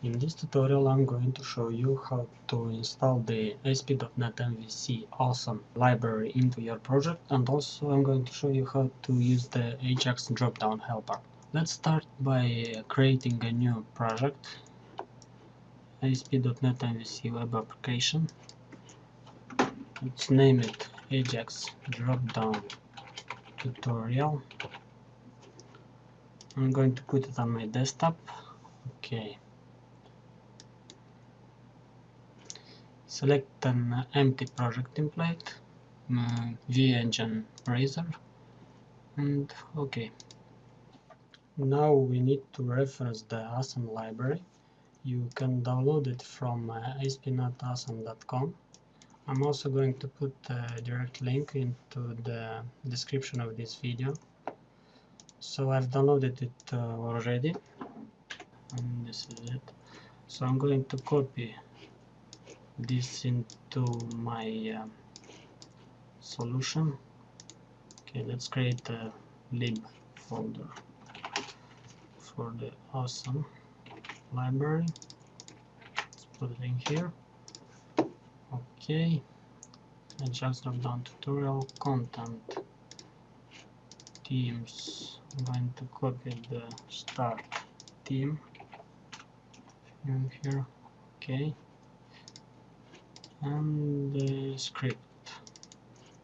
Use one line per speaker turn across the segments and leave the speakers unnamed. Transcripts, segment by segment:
In this tutorial I'm going to show you how to install the ASP.NET MVC awesome library into your project and also I'm going to show you how to use the Ajax drop-down helper. Let's start by creating a new project ASP.NET MVC web application. Let's name it Ajax drop-down tutorial. I'm going to put it on my desktop. Okay. Select an empty project template, uh, view engine Razor, and OK. Now we need to reference the awesome library. You can download it from uh, aspnetawesome.com. I'm also going to put a direct link into the description of this video. So I've downloaded it uh, already and this is it. So I'm going to copy this into my uh, solution. Okay, let's create a lib folder for the awesome library. Let's put it in here. Okay and just drop down tutorial content. Themes. I'm going to copy the start theme. In here. Okay and the script.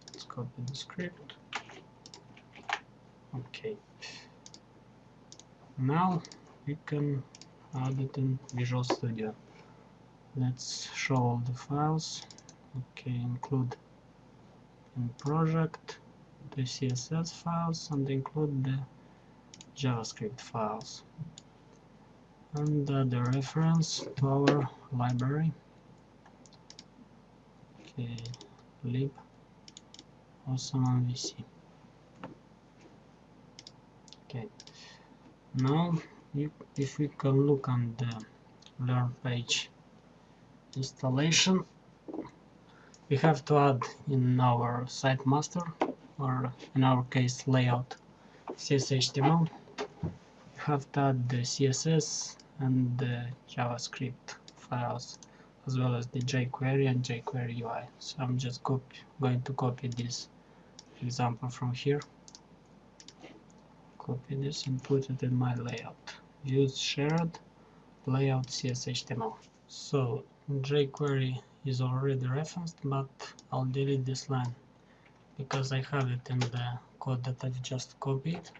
Let's copy the script. Okay. Now we can add it in Visual Studio. Let's show all the files. Okay include in project the css files and include the javascript files. And uh, the reference to our library lib awesome MVC okay now if we can look on the learn page. Installation. We have to add in our site master or in our case layout. CSHTML we have to add the CSS and the JavaScript files as well as the jQuery and jQuery UI so I'm just copy, going to copy this example from here. Copy this and put it in my layout. Use shared layout CSHTML so jQuery is already referenced but I'll delete this line because I have it in the code that I've just copied.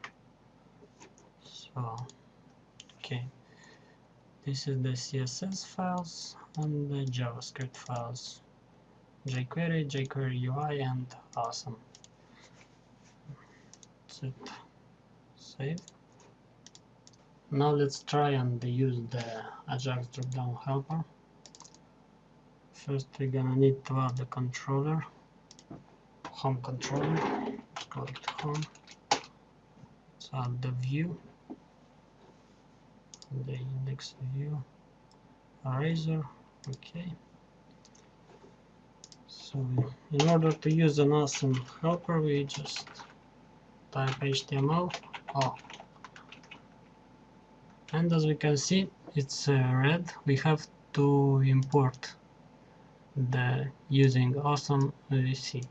So okay this is the CSS files and the JavaScript files. jQuery, jQuery UI and awesome. That's it. Save. Now let's try and use the Ajax drop-down helper. First we're gonna need to add the controller home controller. Let's call it home. Let's add the view the index view Razor. Okay. So in order to use an awesome helper we just type html oh. And as we can see it's uh, red. We have to import the using awesome VC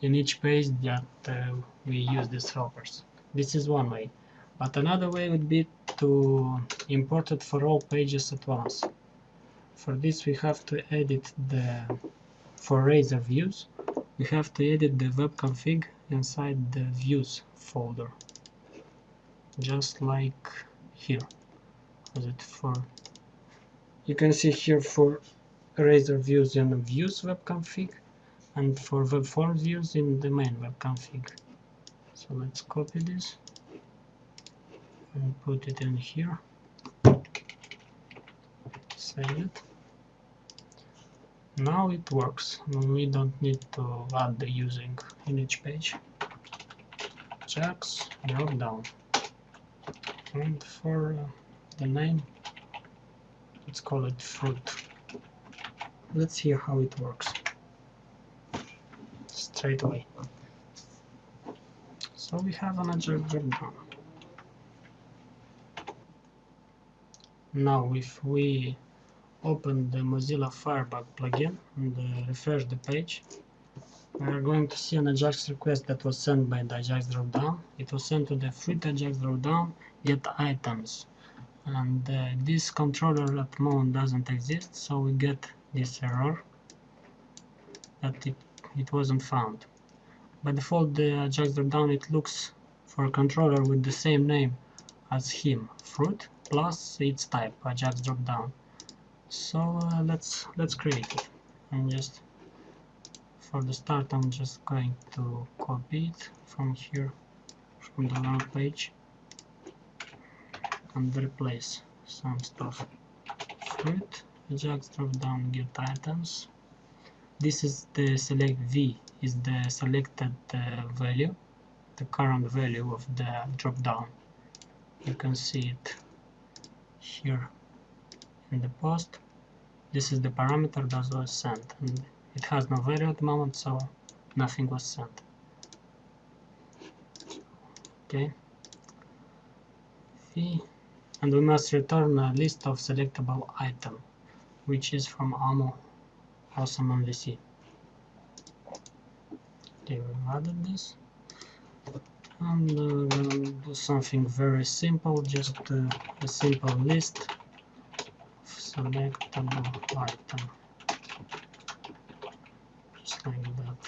in each page that uh, we use these helpers. This is one way. But another way would be to import it for all pages at once. For this we have to edit the for Razor views we have to edit the web config inside the views folder just like here was it for you can see here for Razor views in the views web config and for web form views in the main web config. So let's copy this and put it in here. Save it. Now it works. We don't need to add the using in each page. Ajax drop down. And for uh, the name, let's call it fruit let's see how it works straight away so we have an agile now if we open the Mozilla Firebug plugin and uh, refresh the page we are going to see an Ajax request that was sent by the Ajax dropdown. It was sent to the fruit Ajax dropdown get items and uh, this controller at the moment doesn't exist so we get this error that it, it wasn't found. By default the Ajax dropdown it looks for a controller with the same name as him, fruit plus its type, Ajax dropdown. So uh, let's let's create it. And just for the start I'm just going to copy it from here from the learn page and replace some stuff. Fruit Ajax drop down get items. This is the select V is the selected uh, value the current value of the drop down you can see it here in the post. This is the parameter that was sent and it has no value at the moment so nothing was sent. Okay. And we must return a list of selectable item which is from Omu awesome MVC okay we added this and uh, we're gonna do something very simple just uh, a simple list of selectable item just like that.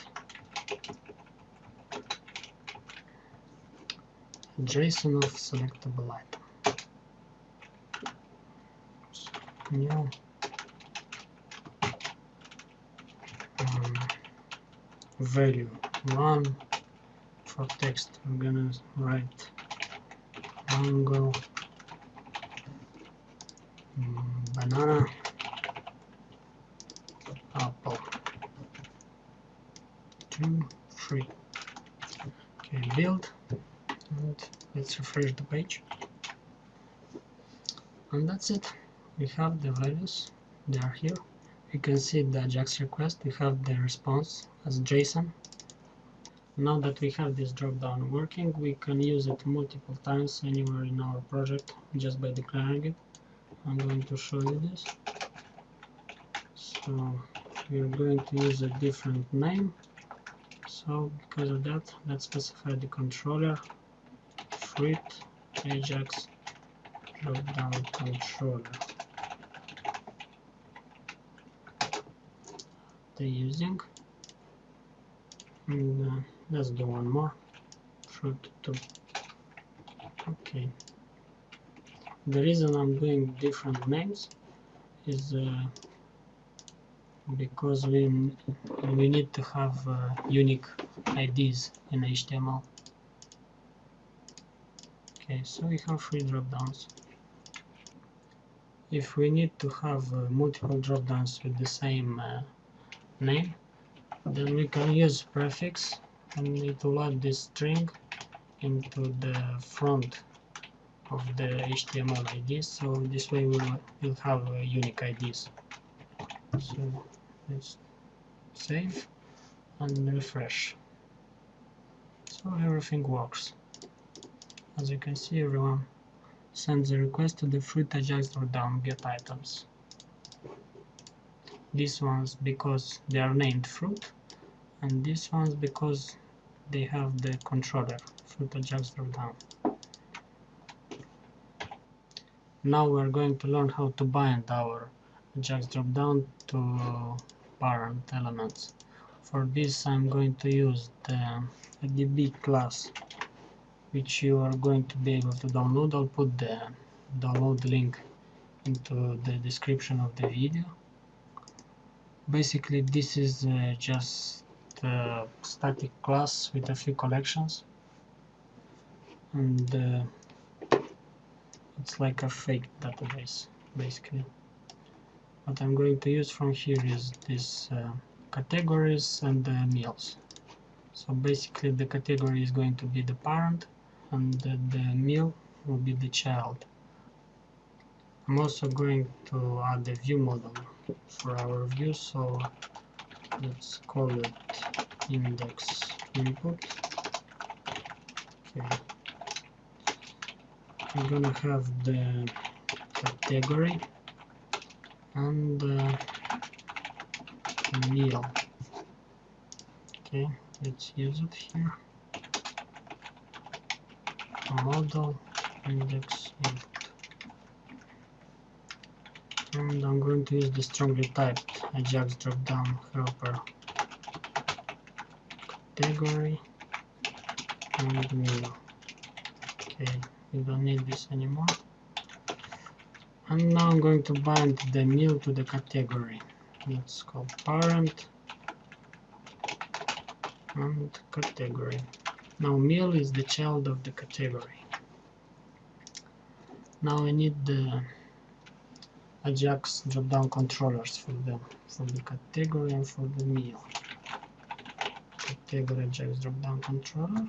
JSON of selectable item. new um, value one for text. I'm gonna write mango um, banana apple two, three. Okay, build, and let's refresh the page. And that's it. We have the values, they are here. We can see the Ajax request, we have the response as JSON. Now that we have this dropdown working, we can use it multiple times anywhere in our project just by declaring it. I'm going to show you this. So we're going to use a different name so because of that let's specify the controller fruit ajax drop-down controller They're using and uh, let's do one more 2 okay the reason I'm doing different names is uh, because we we need to have uh, unique IDs in HTML. Okay, so we have three dropdowns. If we need to have uh, multiple dropdowns with the same uh, name, then we can use prefix and it will add this string into the front of the HTML IDs. So this way we'll, we'll have uh, unique IDs. So let's save and refresh so everything works as you can see everyone sends a request to the fruit ajax dropdown get items these ones because they are named fruit and these ones because they have the controller fruit ajax dropdown now we're going to learn how to bind our ajax dropdown to parent elements. For this I'm going to use the DB class which you are going to be able to download. I'll put the download link into the description of the video. Basically this is uh, just a static class with a few collections. And uh, it's like a fake database basically. What I'm going to use from here is these uh, categories and the meals. So basically the category is going to be the parent and the, the meal will be the child. I'm also going to add a view model for our view so let's call it index input. Okay. I'm gonna have the category and uh, meal. Okay let's use it here. Model index input. And I'm going to use the strongly typed Ajax drop-down helper. Category. And meal okay we don't need this anymore. And now I'm going to bind the meal to the category. Let's call parent and category. Now meal is the child of the category. Now I need the Ajax drop-down controllers for them for the category and for the meal. Category Ajax drop-down controller.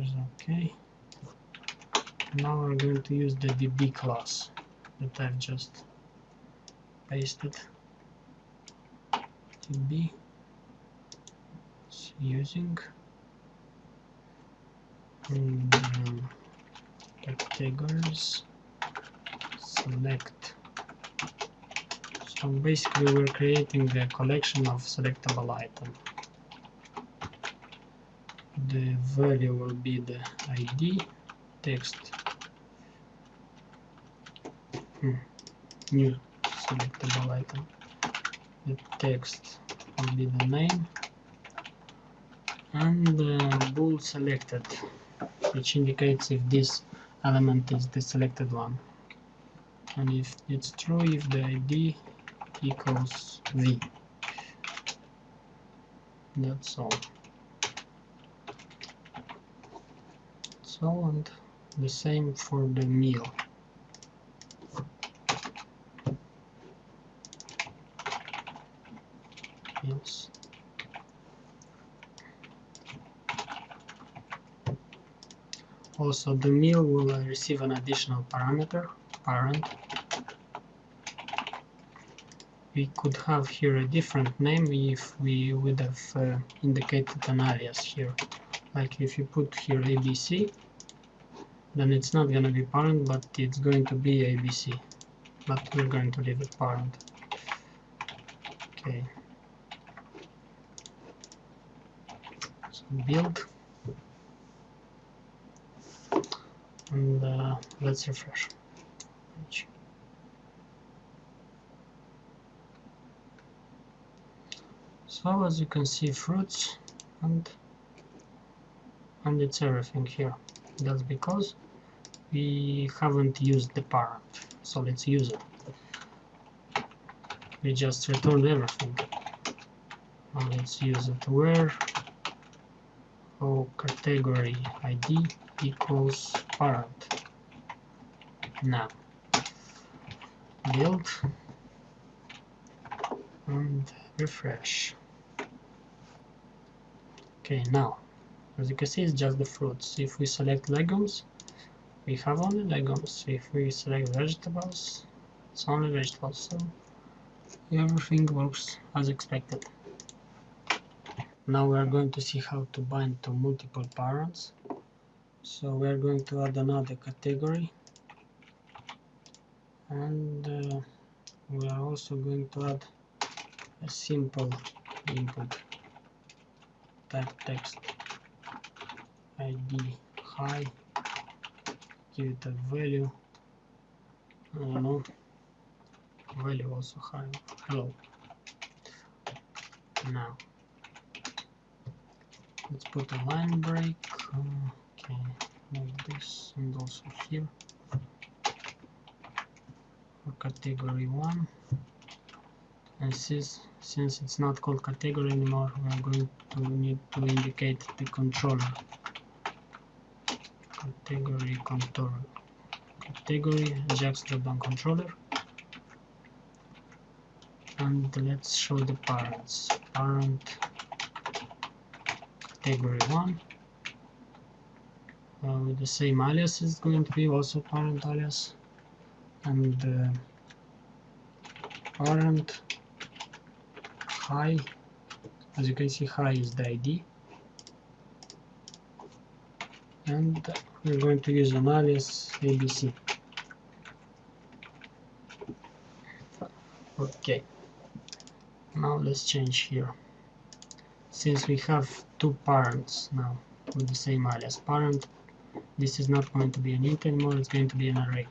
Is okay. Now we're going to use the db class that I've just pasted. Db it's using. And, um, categories select so basically we're creating the collection of selectable item. The value will be the id text. Hmm. new selectable item. The text will be the name. And the bool selected which indicates if this element is the selected one and if it's true if the id equals v. That's all. So and the same for the meal. Yes. Also the meal will receive an additional parameter parent we could have here a different name if we would have uh, indicated an alias here. Like if you put here abc then it's not going to be parent but it's going to be abc but we're going to leave it parent. Okay. So build. And uh, let's refresh so as you can see fruits and and it's everything here. That's because we haven't used the parent so let's use it. We just returned everything. Let's use it where? Oh category id equals parent now build and refresh okay now as you can see it's just the fruits. If we select legumes we have only legumes. If we select vegetables it's only vegetables. So everything works as expected. Now we are going to see how to bind to multiple parents. So we are going to add another category. And uh, we are also going to add a simple input type text id high give it a value? I don't value also high. Hello. Now. Let's put a line break. Okay like this and also here. For category 1 and since since it's not called category anymore we are going to need to indicate the controller. Category controller. Category Ajax dropdown controller. And let's show the parents. Parent category 1 uh, with the same alias is going to be also parent alias. And uh, parent high. As you can see high is the ID and we're going to use an alias ABC okay. Now let's change here. Since we have two parents now with the same alias parent this is not going to be an int anymore it's going to be an array.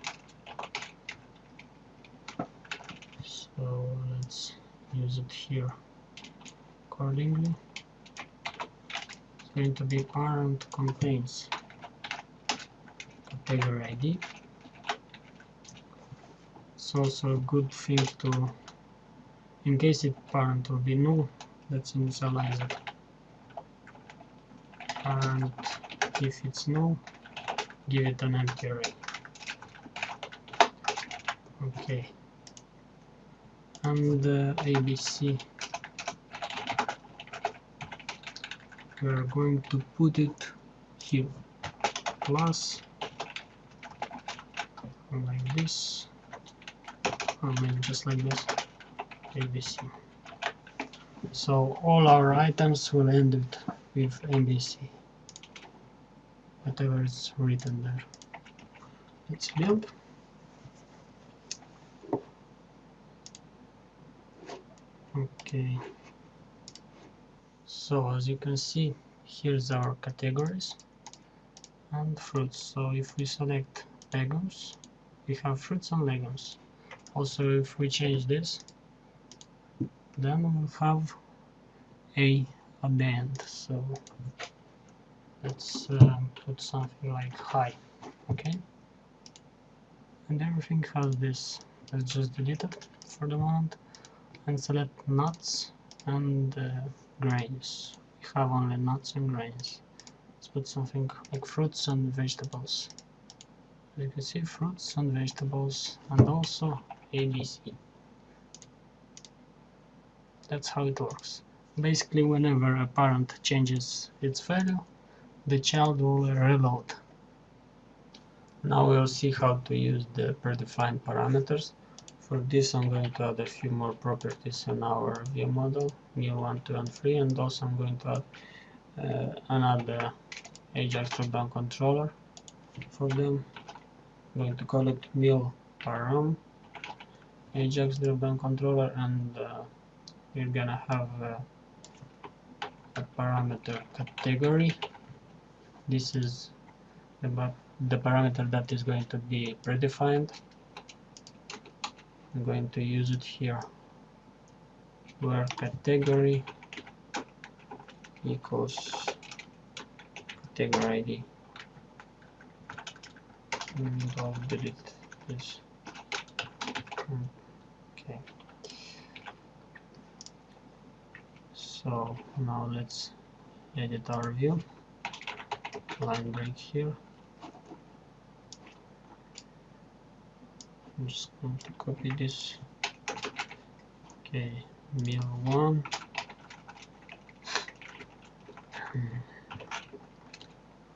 So let's use it here accordingly. It's going to be parent contains. Category ID it's also a good thing to in case it parent will be null let's initialize it. And if it's null give it an empty array. Okay. And uh, abc we are going to put it here. Plus like this. Or maybe just like this. Abc so all our items will end with, abc whatever is written there. Let's build. Okay so as you can see here's our categories and fruits. So if we select legumes we have fruits and legumes. Also if we change this then we'll have a at the end so let's uh, put something like high okay? And everything has this. Let's just delete it for the moment and select nuts and uh, grains. We have only nuts and grains. Let's put something like fruits and vegetables. As you can see fruits and vegetables and also ABC that's how it works. Basically whenever a parent changes its value the child will reload. Now we'll see how to use the predefined parameters. For this I'm going to add a few more properties in our view model mil1 2 and 3 and also I'm going to add uh, another Ajax dropdown controller for them. I'm going to call it mil param. Ajax dropdown controller and uh, we're gonna have uh, a parameter category. This is the, the parameter that is going to be predefined. I'm going to use it here where category equals category ID and I'll delete this. Okay. So now let's edit our view. Line break here. I'm just going to copy this. Okay mil1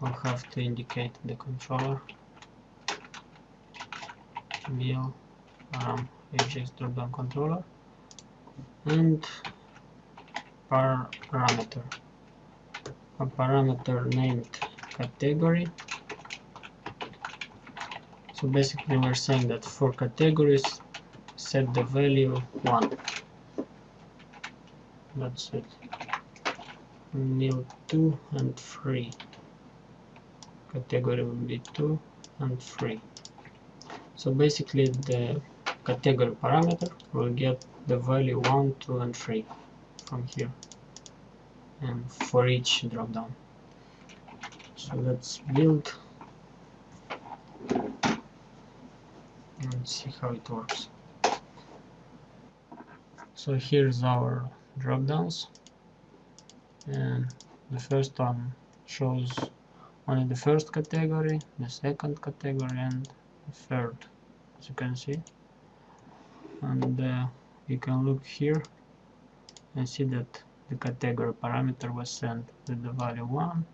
I'll have to indicate the controller. Mil um, Ajax dropdown controller. And parameter. A parameter named category. So basically we're saying that for categories set the value 1 that's it. Nil 2 and 3 category will be 2 and 3 so basically the category parameter will get the value 1 2 and 3 from here and for each drop down so let's build and see how it works. So here's our drop downs. And the first one shows only the first category the second category and the third as you can see. And uh, you can look here and see that the category parameter was sent with the value 1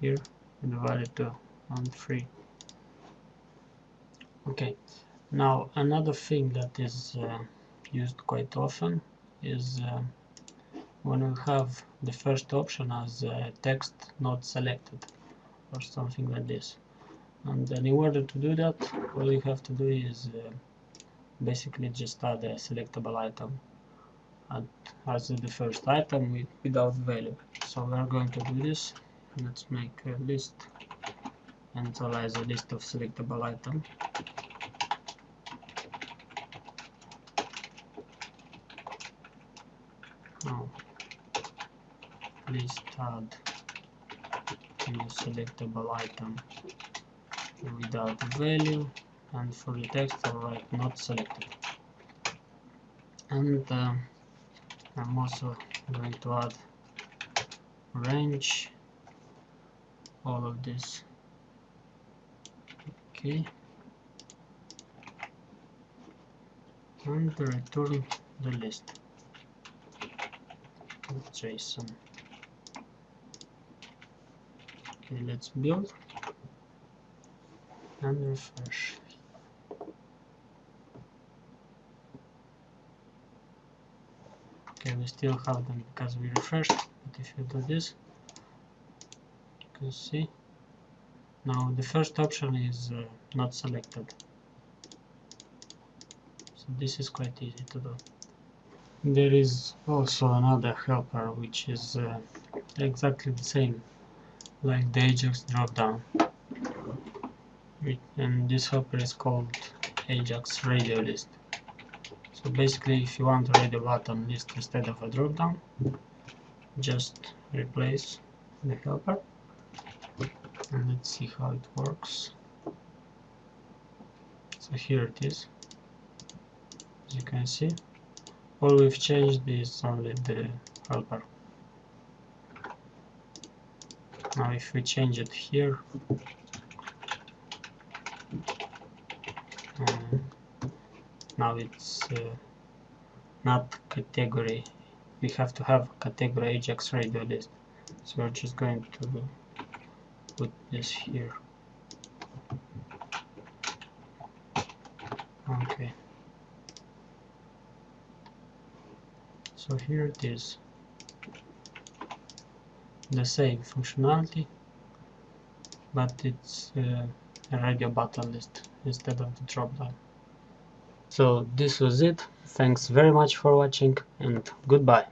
here with the value 2 and 3 okay now another thing that is uh, used quite often is uh, when we have the first option as uh, text not selected or something like this. And then in order to do that all you have to do is uh, basically just add a selectable item and as the first item with, without value. So we're going to do this. Let's make a list. And initialize a list of selectable item now list add new selectable item without value and for the text I'll write not selected. And uh, I'm also going to add range all of this. Okay. And return the list JSON okay let's build. And refresh. Okay we still have them because we refreshed but if you do this you can see. Now the first option is uh, not selected. So this is quite easy to do there is also another helper which is uh, exactly the same like the Ajax dropdown. And this helper is called Ajax radio list. So basically if you want a radio button list instead of a dropdown just replace the helper. And let's see how it works. So here it is as you can see all we've changed is only the helper now if we change it here um, now it's uh, not category. We have to have category ajax radio list. So we're just going to put this here okay so here it is. The same functionality but it's uh, a radio button list instead of the drop down. So this was it. Thanks very much for watching and goodbye